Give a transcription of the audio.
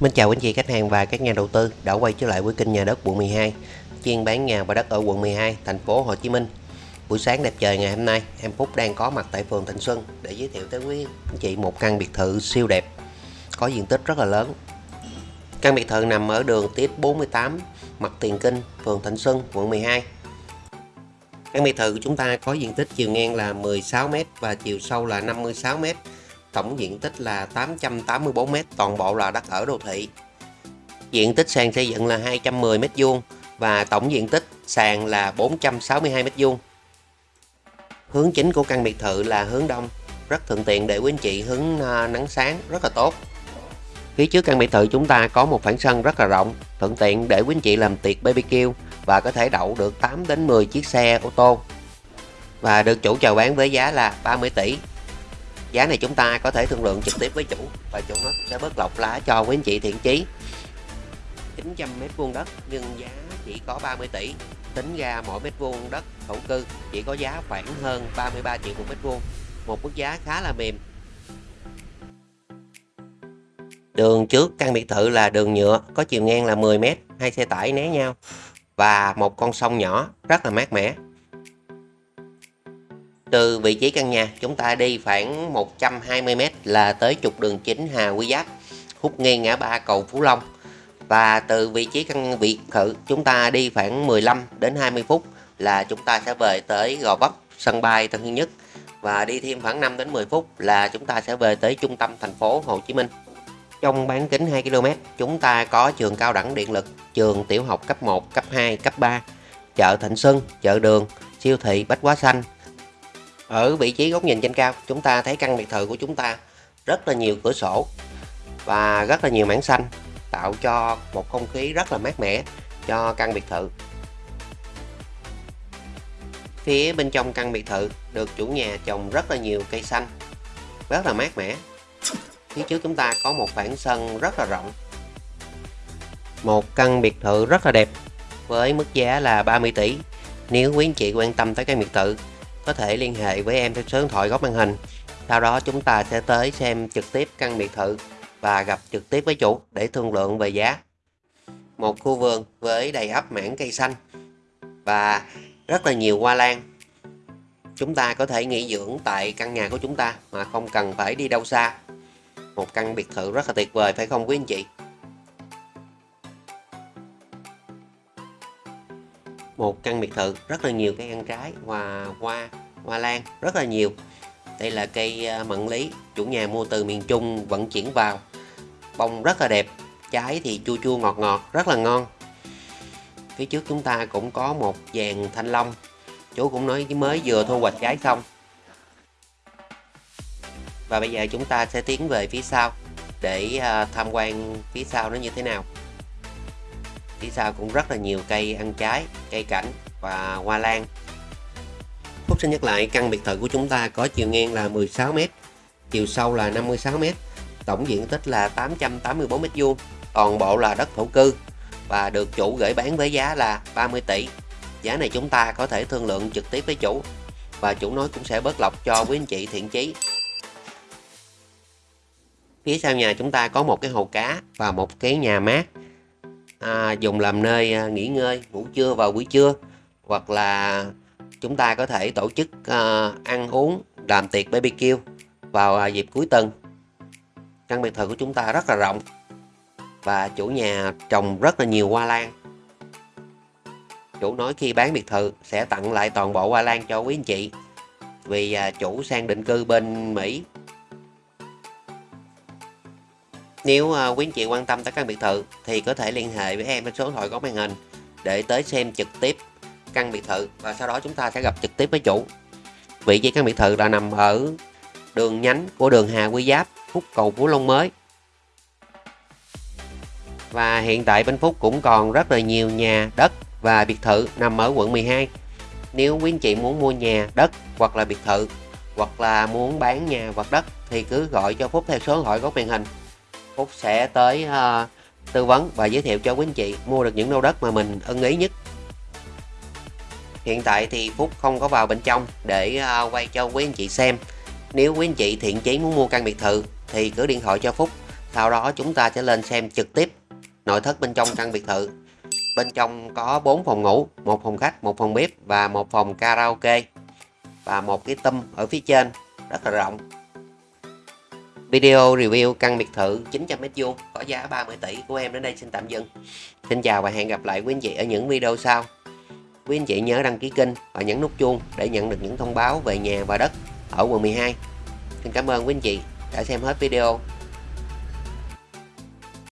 Mình chào quý anh chị, khách hàng và các nhà đầu tư đã quay trở lại với kênh nhà đất quận 12 chuyên bán nhà và đất ở quận 12 thành phố Hồ Chí Minh. Buổi sáng đẹp trời ngày hôm nay, em Phúc đang có mặt tại phường Thành Xuân để giới thiệu tới quý anh chị một căn biệt thự siêu đẹp, có diện tích rất là lớn. Căn biệt thự nằm ở đường tiếp 48 mặt Tiền Kinh, phường Thành Xuân, quận 12 căn biệt thự của chúng ta có diện tích chiều ngang là 16m và chiều sâu là 56m tổng diện tích là 884m toàn bộ là đất ở đô thị. Diện tích sàn xây dựng là 210m2 và tổng diện tích sàn là 462m2 hướng chính của căn biệt thự là hướng đông, rất thuận tiện để quý anh chị hướng à, nắng sáng, rất là tốt. Phía trước căn biệt thự chúng ta có một khoảng sân rất là rộng, thuận tiện để quý anh chị làm tiệc BBQ và có thể đậu được 8 đến 10 chiếc xe ô tô. Và được chủ chào bán với giá là 30 tỷ giá này chúng ta có thể thương lượng trực tiếp với chủ và chủ nó sẽ bớt lọc lá cho quý anh chị thiện chí. 900 mét vuông đất, nhưng giá chỉ có 30 tỷ. Tính ra mỗi mét vuông đất thổ cư chỉ có giá khoảng hơn 33 triệu một mét vuông, một mức giá khá là mềm. Đường trước căn biệt thự là đường nhựa, có chiều ngang là 10 mét, hai xe tải né nhau và một con sông nhỏ rất là mát mẻ từ vị trí căn nhà, chúng ta đi khoảng 120m là tới trục đường chính Hà Quy Giáp hút ngang ngã ba cầu Phú Long. Và từ vị trí căn biệt thự, chúng ta đi khoảng 15 đến 20 phút là chúng ta sẽ về tới Gò Vấp, sân bay Tân Sơn Nhất. Và đi thêm khoảng 5 đến 10 phút là chúng ta sẽ về tới trung tâm thành phố Hồ Chí Minh. Trong bán kính 2 km chúng ta có trường cao đẳng điện lực, trường tiểu học cấp 1 cấp 2 cấp 3 chợ Thịnh Xuân, chợ đường, siêu thị Bách Hóa Xanh ở vị trí góc nhìn trên cao. Chúng ta thấy căn biệt thự của chúng ta rất là nhiều cửa sổ và rất là nhiều mảng xanh, tạo cho một không khí rất là mát mẻ cho căn biệt thự. Phía bên trong căn biệt thự được chủ nhà trồng rất là nhiều cây xanh, rất là mát mẻ. Phía trước chúng ta có một khoảng sân rất là rộng, một căn biệt thự rất là đẹp với mức giá là 30 tỷ. Nếu quý anh chị quan tâm tới căn biệt thự có thể liên hệ với em theo số điện thoại góc màn hình. Sau đó chúng ta sẽ tới xem trực tiếp căn biệt thự và gặp trực tiếp với chủ để thương lượng về giá. Một khu vườn với đầy ắp mảng cây xanh và rất là nhiều hoa lan. Chúng ta có thể nghỉ dưỡng tại căn nhà của chúng ta mà không cần phải đi đâu xa. Một căn biệt thự rất là tuyệt vời, phải không quý anh chị? Một căn biệt thự, rất là nhiều cây ăn trái và hoa hoa lan, rất là nhiều. Đây là cây à, mận lý, chủ nhà mua từ miền Trung vận chuyển vào. Bông rất là đẹp, trái thì chua chua ngọt ngọt, rất là ngon. Phía trước chúng ta cũng có một dàn thanh long. Chú cũng nói mới vừa thu hoạch trái xong. Và bây giờ chúng ta sẽ tiến về phía sau để à, tham quan phía sau nó như thế nào phía sau cũng rất là nhiều cây ăn trái, cây cảnh và hoa lan. Phúc xin nhắc lại căn biệt thự của chúng ta có chiều ngang là 16m chiều sâu là 56m tổng diện tích là 884m2 toàn bộ là đất thổ cư và được chủ gửi bán với giá là 30 tỷ. Giá này chúng ta có thể thương lượng trực tiếp với chủ và chủ nói cũng sẽ bớt lọc cho quý anh chị thiện chí. Phía sau nhà chúng ta có một cái hồ cá và một cái nhà mát à, dùng làm nơi à, nghỉ ngơi ngủ trưa vào buổi trưa. Hoặc là chúng ta có thể tổ chức à, ăn uống làm tiệc BBQ vào à, dịp cuối tuần. Căn biệt thự của chúng ta rất là rộng và chủ nhà trồng rất là nhiều hoa lan. Chủ nói khi bán biệt thự sẽ tặng lại toàn bộ hoa lan cho quý anh chị. Vì à, chủ sang định cư bên Mỹ nếu uh, quý anh chị quan tâm tới căn biệt thự thì có thể liên hệ với em trên số điện thoại có màn hình để tới xem trực tiếp căn biệt thự và sau đó chúng ta sẽ gặp trực tiếp với chủ. Vị trí căn biệt thự là nằm ở đường nhánh của đường Hà Quy Giáp, Phúc Cầu Phú Long mới. Và hiện tại bên Phúc cũng còn rất là nhiều nhà, đất và biệt thự nằm ở quận 12. Nếu quý anh chị muốn mua nhà, đất hoặc là biệt thự hoặc là muốn bán nhà hoặc đất thì cứ gọi cho Phúc theo số điện thoại góc màn hình Phúc sẽ tới uh, tư vấn và giới thiệu cho quý anh chị mua được những lô đất mà mình ưng ý nhất. Hiện tại thì Phúc không có vào bên trong để uh, quay cho quý anh chị xem. Nếu quý anh chị thiện chí muốn mua căn biệt thự thì cứ điện thoại cho Phúc sau đó chúng ta sẽ lên xem trực tiếp nội thất bên trong căn biệt thự. Bên trong có 4 phòng ngủ một phòng khách một phòng bếp và một phòng karaoke và một cái tâm ở phía trên rất là rộng. Video review căn biệt thự 900m2 có giá 30 tỷ của em đến đây xin tạm dừng. Xin chào và hẹn gặp lại quý anh chị ở những video sau. Quý anh chị nhớ đăng ký kênh và nhấn nút chuông để nhận được những thông báo về nhà và đất ở quận 12. Xin cảm ơn quý anh chị đã xem hết video.